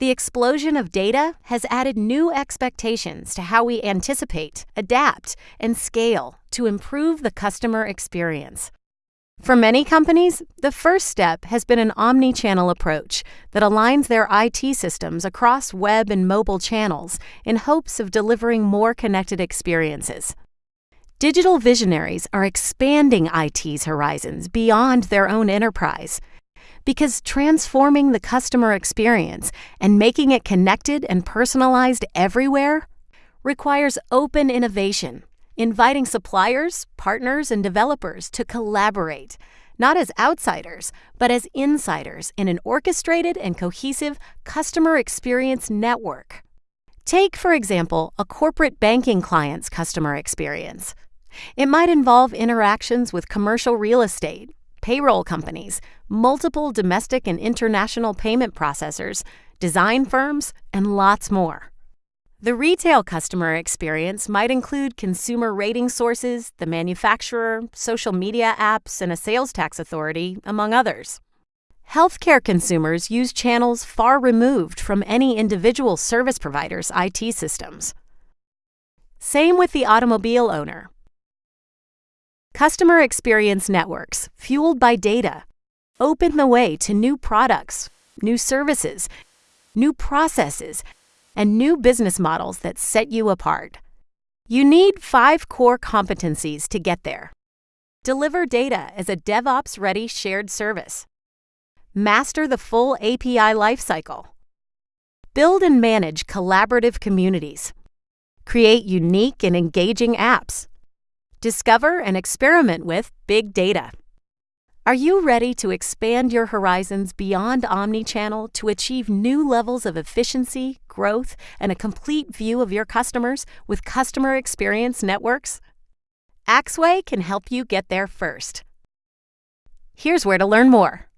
The explosion of data has added new expectations to how we anticipate, adapt, and scale to improve the customer experience. For many companies, the first step has been an omni channel approach that aligns their IT systems across web and mobile channels in hopes of delivering more connected experiences. Digital visionaries are expanding IT's horizons beyond their own enterprise because transforming the customer experience and making it connected and personalized everywhere requires open innovation inviting suppliers, partners, and developers to collaborate, not as outsiders, but as insiders in an orchestrated and cohesive customer experience network. Take, for example, a corporate banking client's customer experience. It might involve interactions with commercial real estate, payroll companies, multiple domestic and international payment processors, design firms, and lots more. The retail customer experience might include consumer rating sources, the manufacturer, social media apps, and a sales tax authority, among others. Healthcare consumers use channels far removed from any individual service provider's IT systems. Same with the automobile owner. Customer experience networks, fueled by data, open the way to new products, new services, new processes, and new business models that set you apart. You need five core competencies to get there. Deliver data as a DevOps ready shared service. Master the full API lifecycle. Build and manage collaborative communities. Create unique and engaging apps. Discover and experiment with big data. Are you ready to expand your horizons beyond omnichannel to achieve new levels of efficiency, growth, and a complete view of your customers with customer experience networks? Axway can help you get there first. Here's where to learn more.